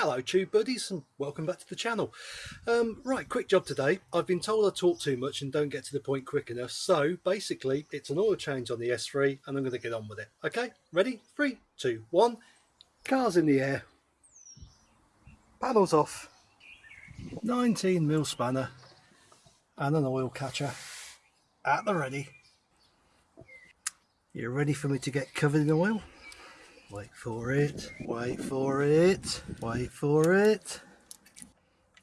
Hello tube buddies and welcome back to the channel. Um, right, quick job today. I've been told I talk too much and don't get to the point quick enough. So basically it's an oil change on the S3 and I'm going to get on with it. Okay, ready? Three, two, one. Cars in the air. Panels off. 19 mil spanner and an oil catcher at the ready. You ready for me to get covered in oil? Wait for it, wait for it, wait for it.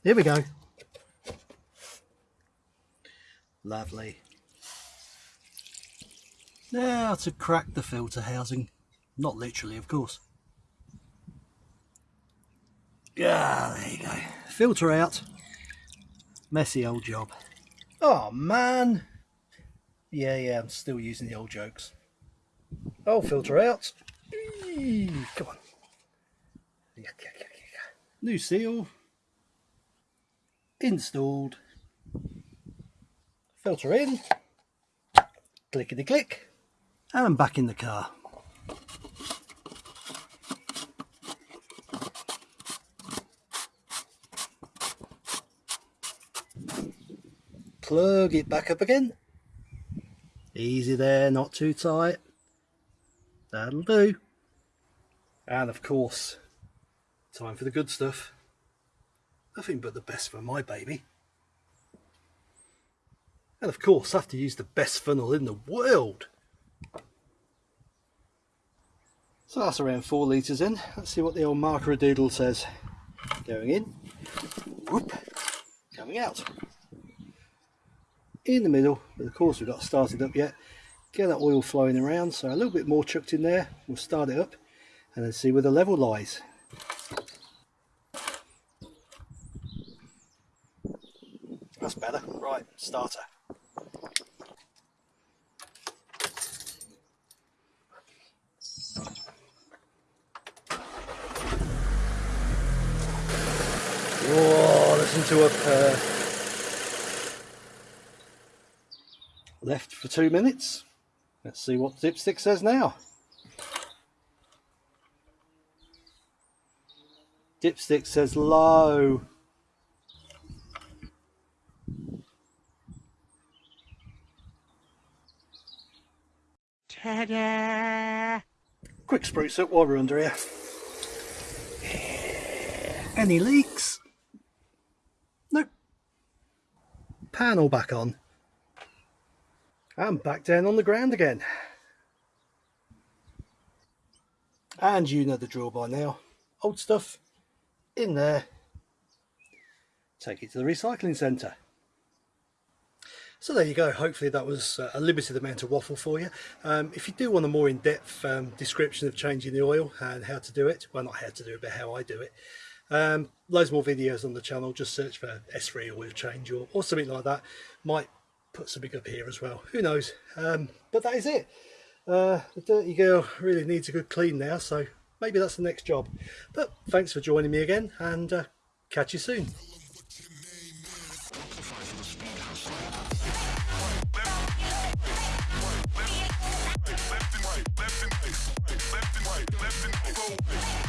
Here we go. Lovely. Now to crack the filter housing. Not literally, of course. Yeah, there you go. Filter out. Messy old job. Oh man. Yeah, yeah, I'm still using the old jokes. Oh, filter out. Come on. New seal. Installed. Filter in. Clickety click. And I'm back in the car. Plug it back up again. Easy there, not too tight. That'll do. And of course, time for the good stuff. Nothing but the best for my baby. And of course, I have to use the best funnel in the world. So that's around four litres in. Let's see what the old marker doodle says. Going in, whoop, coming out. In the middle, but of course we've got started up yet. Get that oil flowing around, so a little bit more chucked in there. We'll start it up and then see where the level lies. That's better. Right, starter. Oh, listen to a purr. Left for two minutes. Let's see what Dipstick says now. Dipstick says low. Ta-da! Quick spruce up while we're under here. Any leaks? Nope. Panel back on. And back down on the ground again. And you know the drill by now. Old stuff in there, take it to the recycling centre. So there you go, hopefully that was uh, a limited amount of waffle for you. Um, if you do want a more in-depth um, description of changing the oil and how to do it, well not how to do it but how I do it, um, loads more videos on the channel, just search for S3 oil change or, or something like that. Might put something up here as well, who knows. Um, but that is it. Uh, the dirty girl really needs a good clean now, so maybe that's the next job. But thanks for joining me again and uh, catch you soon. Left and right.